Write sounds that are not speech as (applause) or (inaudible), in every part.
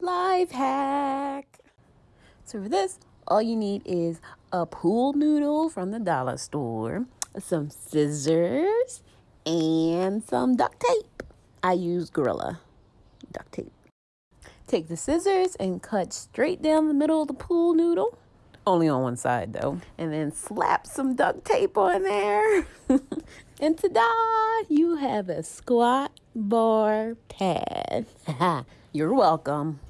life hack. So for this, all you need is a pool noodle from the dollar store, some scissors, and some duct tape. I use Gorilla duct tape. Take the scissors and cut straight down the middle of the pool noodle. Only on one side though. And then slap some duct tape on there. (laughs) and ta-da! You have a squat bar pad. (laughs) You're welcome.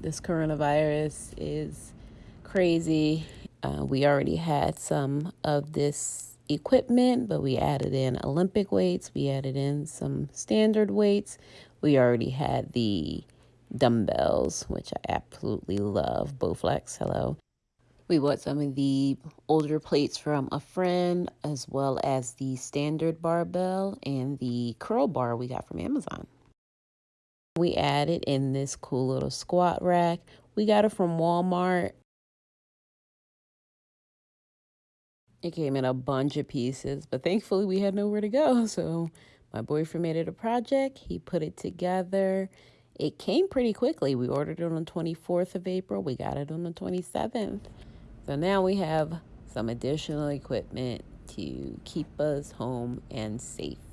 This coronavirus is crazy. Uh, we already had some of this equipment, but we added in Olympic weights, we added in some standard weights. We already had the dumbbells, which I absolutely love. Bowflex, hello. We bought some of the older plates from a friend, as well as the standard barbell and the curl bar we got from Amazon. We added in this cool little squat rack. We got it from Walmart. It came in a bunch of pieces, but thankfully we had nowhere to go. (laughs) So my boyfriend made it a project. He put it together. It came pretty quickly. We ordered it on the 24th of April. We got it on the 27th. So now we have some additional equipment to keep us home and safe.